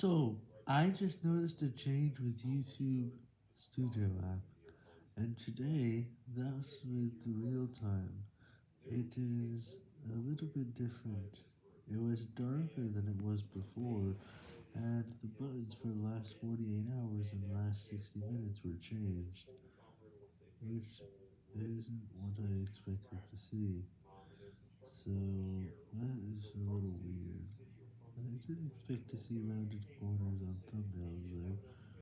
So, I just noticed a change with YouTube Studio app, and today, that's with the real time. It is a little bit different. It was darker than it was before, and the buttons for the last 48 hours and last 60 minutes were changed, which isn't what I expected to see. So, that is a little weird. I didn't expect to see rounded corners on thumbnails.